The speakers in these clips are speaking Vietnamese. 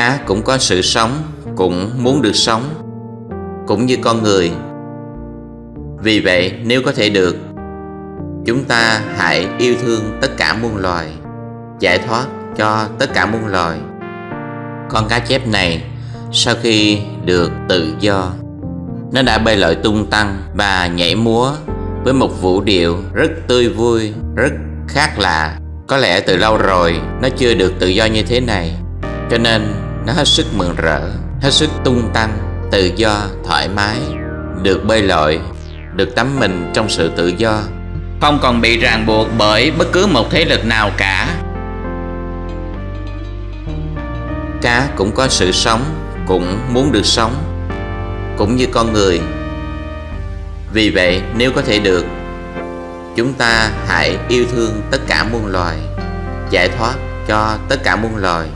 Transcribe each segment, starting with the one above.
Cá cũng có sự sống, cũng muốn được sống, cũng như con người. Vì vậy, nếu có thể được, chúng ta hãy yêu thương tất cả muôn loài, giải thoát cho tất cả muôn loài. Con cá chép này, sau khi được tự do, nó đã bay lội tung tăng và nhảy múa với một vũ điệu rất tươi vui, rất khác lạ. Có lẽ từ lâu rồi nó chưa được tự do như thế này, cho nên nó hết sức mừng rỡ, hết sức tung tăng, tự do, thoải mái, được bơi lội, được tắm mình trong sự tự do, không còn bị ràng buộc bởi bất cứ một thế lực nào cả. Cá cũng có sự sống, cũng muốn được sống, cũng như con người. Vì vậy, nếu có thể được, chúng ta hãy yêu thương tất cả muôn loài, giải thoát cho tất cả muôn loài.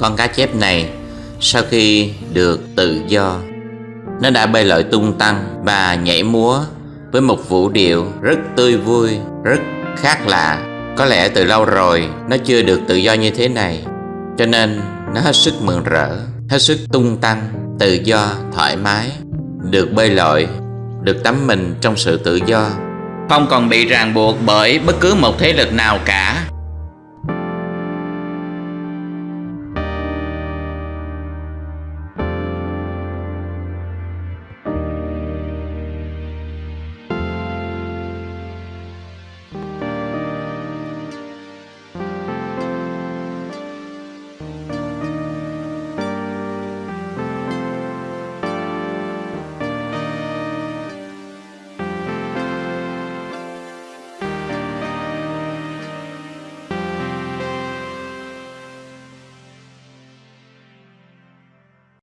Con cá chép này, sau khi được tự do, nó đã bơi lội tung tăng và nhảy múa với một vũ điệu rất tươi vui, rất khác lạ. Có lẽ từ lâu rồi nó chưa được tự do như thế này, cho nên nó hết sức mừng rỡ, hết sức tung tăng, tự do, thoải mái, được bơi lội, được tắm mình trong sự tự do, không còn bị ràng buộc bởi bất cứ một thế lực nào cả